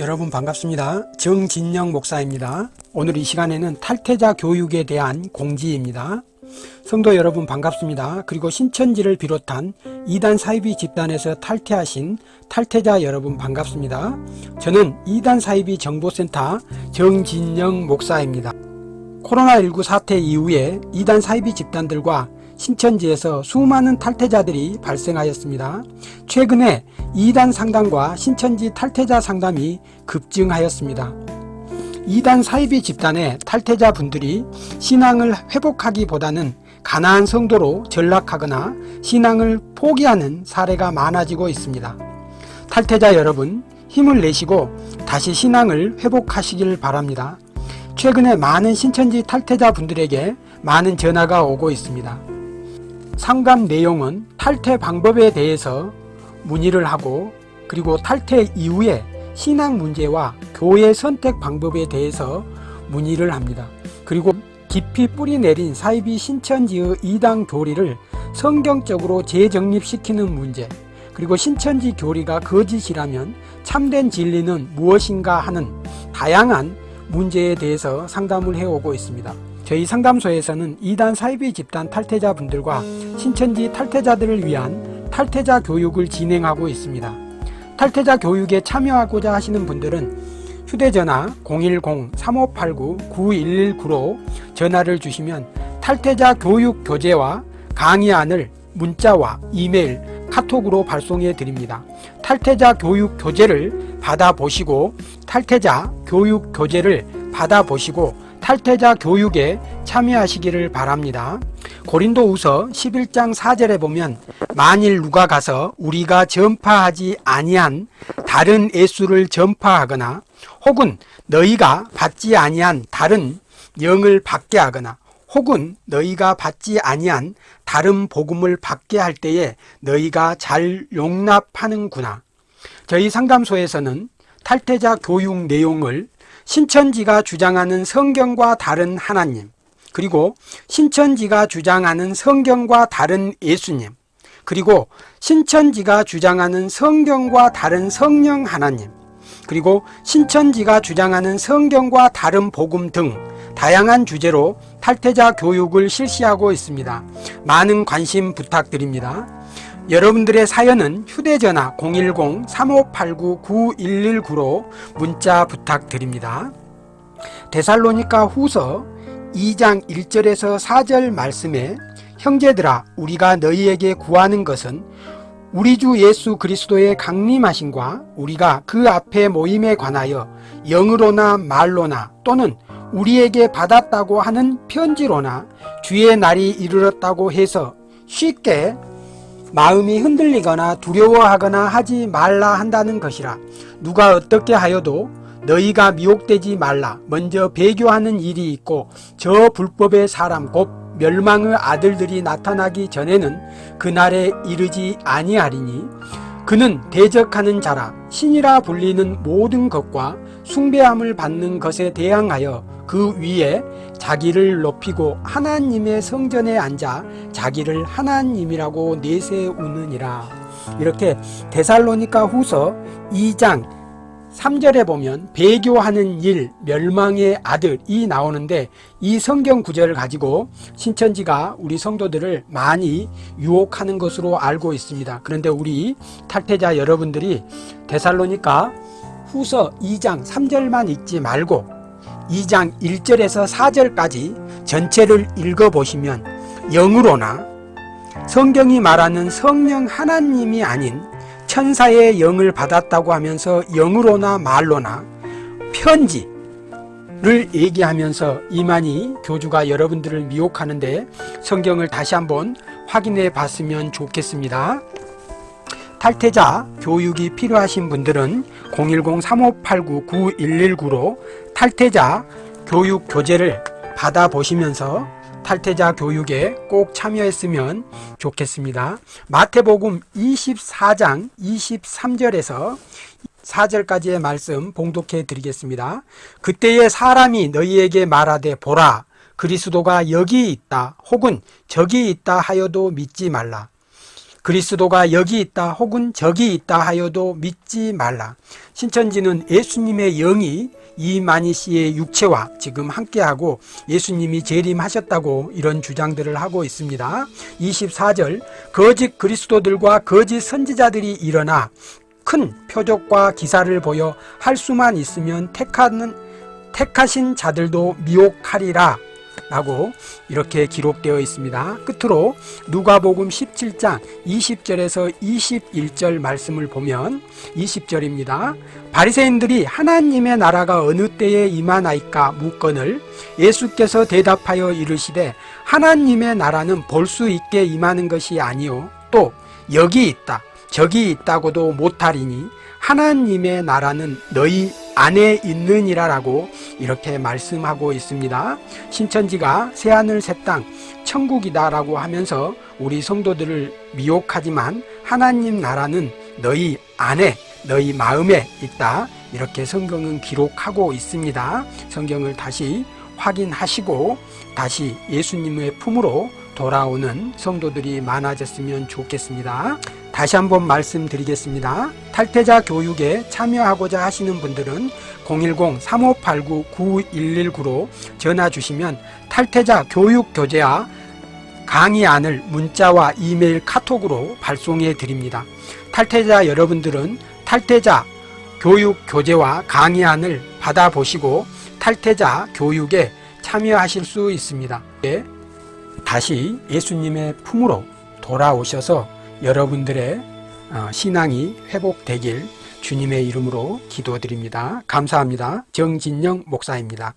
여러분 반갑습니다. 정진영 목사입니다. 오늘 이 시간에는 탈퇴자 교육에 대한 공지입니다. 성도 여러분 반갑습니다. 그리고 신천지를 비롯한 이단 사이비 집단에서 탈퇴하신 탈퇴자 여러분 반갑습니다. 저는 이단 사이비 정보센터 정진영 목사입니다. 코로나19 사태 이후에 이단 사이비 집단들과 신천지에서 수많은 탈퇴자들이 발생하였습니다. 최근에 이단 상담과 신천지 탈퇴자 상담이 급증하였습니다. 이단 사이비 집단의 탈퇴자 분들이 신앙을 회복하기보다는 가난한 성도로 전락하거나 신앙을 포기하는 사례가 많아지고 있습니다. 탈퇴자 여러분 힘을 내시고 다시 신앙을 회복하시길 바랍니다. 최근에 많은 신천지 탈퇴자 분들에게 많은 전화가 오고 있습니다. 상담 내용은 탈퇴 방법에 대해서 문의를 하고 그리고 탈퇴 이후에 신앙 문제와 교회 선택 방법에 대해서 문의를 합니다. 그리고 깊이 뿌리 내린 사이비 신천지의 이당 교리를 성경적으로 재정립시키는 문제 그리고 신천지 교리가 거짓이라면 참된 진리는 무엇인가 하는 다양한 문제에 대해서 상담을 해오고 있습니다. 저희 상담소에서는 이단 사이비 집단 탈퇴자분들과 신천지 탈퇴자들을 위한 탈퇴자 교육을 진행하고 있습니다. 탈퇴자 교육에 참여하고자 하시는 분들은 휴대전화 010-3589-9119로 전화를 주시면 탈퇴자 교육 교재와 강의안을 문자와 이메일, 카톡으로 발송해 드립니다. 탈퇴자 교육 교재를 받아보시고 탈퇴자 교육 교재를 받아보시고 탈퇴자 교육에 참여하시기를 바랍니다. 고린도후서 11장 4절에 보면 만일 누가 가서 우리가 전파하지 아니한 다른 예수를 전파하거나 혹은 너희가 받지 아니한 다른 영을 받게 하거나 혹은 너희가 받지 아니한 다른 복음을 받게 할 때에 너희가 잘 용납하는구나. 저희 상담소에서는 탈퇴자 교육 내용을 신천지가 주장하는 성경과 다른 하나님 그리고 신천지가 주장하는 성경과 다른 예수님 그리고 신천지가 주장하는 성경과 다른 성령 하나님 그리고 신천지가 주장하는 성경과 다른 복음 등 다양한 주제로 탈퇴자 교육을 실시하고 있습니다. 많은 관심 부탁드립니다. 여러분들의 사연은 휴대전화 010-3589-9119로 문자 부탁드립니다. 데살로니카 후서 2장 1절에서 4절 말씀에 형제들아 우리가 너희에게 구하는 것은 우리 주 예수 그리스도의 강림하심과 우리가 그 앞에 모임에 관하여 영으로나 말로나 또는 우리에게 받았다고 하는 편지로나 주의 날이 이르렀다고 해서 쉽게 마음이 흔들리거나 두려워하거나 하지 말라 한다는 것이라. 누가 어떻게 하여도 너희가 미혹되지 말라. 먼저 배교하는 일이 있고 저 불법의 사람 곧 멸망의 아들들이 나타나기 전에는 그날에 이르지 아니하리니 그는 대적하는 자라. 신이라 불리는 모든 것과 숭배함을 받는 것에 대항하여 그 위에 자기를 높이고 하나님의 성전에 앉아 자기를 하나님이라고 내세우느니라. 이렇게 데살로니카 후서 2장 3절에 보면 배교하는 일 멸망의 아들이 나오는데 이 성경 구절을 가지고 신천지가 우리 성도들을 많이 유혹하는 것으로 알고 있습니다. 그런데 우리 탈퇴자 여러분들이 데살로니카 후서 2장 3절만 읽지 말고 2장 1절에서 4절까지 전체를 읽어보시면 영으로나 성경이 말하는 성령 하나님이 아닌 천사의 영을 받았다고 하면서 영으로나 말로나 편지를 얘기하면서 이만희 교주가 여러분들을 미혹하는데 성경을 다시 한번 확인해 봤으면 좋겠습니다. 탈퇴자 교육이 필요하신 분들은 010-3589-9119로 탈퇴자 교육 교재를 받아 보시면서 탈퇴자 교육에 꼭 참여했으면 좋겠습니다. 마태복음 24장 23절에서 4절까지의 말씀 봉독해 드리겠습니다. 그때에 사람이 너희에게 말하되 보라 그리스도가 여기 있다 혹은 저기 있다 하여도 믿지 말라. 그리스도가 여기 있다 혹은 저기 있다 하여도 믿지 말라. 신천지는 예수님의 영이 이만희 씨의 육체와 지금 함께하고 예수님이 재림하셨다고 이런 주장들을 하고 있습니다. 24절 거짓 그리스도들과 거짓 선지자들이 일어나 큰 표적과 기사를 보여 할 수만 있으면 택하는 택하신 자들도 미혹하리라 라고 이렇게 기록되어 있습니다. 끝으로 누가복음 17장 20절에서 21절 말씀을 보면 20절입니다. 바리새인들이 하나님의 나라가 어느 때에 임하나이까 묻거늘 예수께서 대답하여 이르시되 하나님의 나라는 볼 수 있게 임하는 것이 아니요 또 여기 있다 저기 있다고도 못하리니 하나님의 나라는 너희 안에 있느니라라고 이렇게 말씀하고 있습니다. 신천지가 새하늘 새 땅 천국이다 라고 하면서 우리 성도들을 미혹하지만 하나님 나라는 너희 안에 너희 마음에 있다 이렇게 성경은 기록하고 있습니다. 성경을 다시 확인하시고 다시 예수님의 품으로 돌아오는 성도들이 많아졌으면 좋겠습니다. 다시 한번 말씀드리겠습니다. 탈퇴자 교육에 참여하고자 하시는 분들은 010-3589-9119로 전화 주시면 탈퇴자 교육 교재와 강의안을 문자와 이메일 카톡으로 발송해 드립니다. 탈퇴자 여러분들은 탈퇴자 교육 교재와 강의안을 받아보시고 탈퇴자 교육에 참여하실 수 있습니다. 네, 다시 예수님의 품으로 돌아오셔서 여러분들의 어, 신앙이 회복되길 주님의 이름으로 기도드립니다. 감사합니다. 정진영 목사입니다.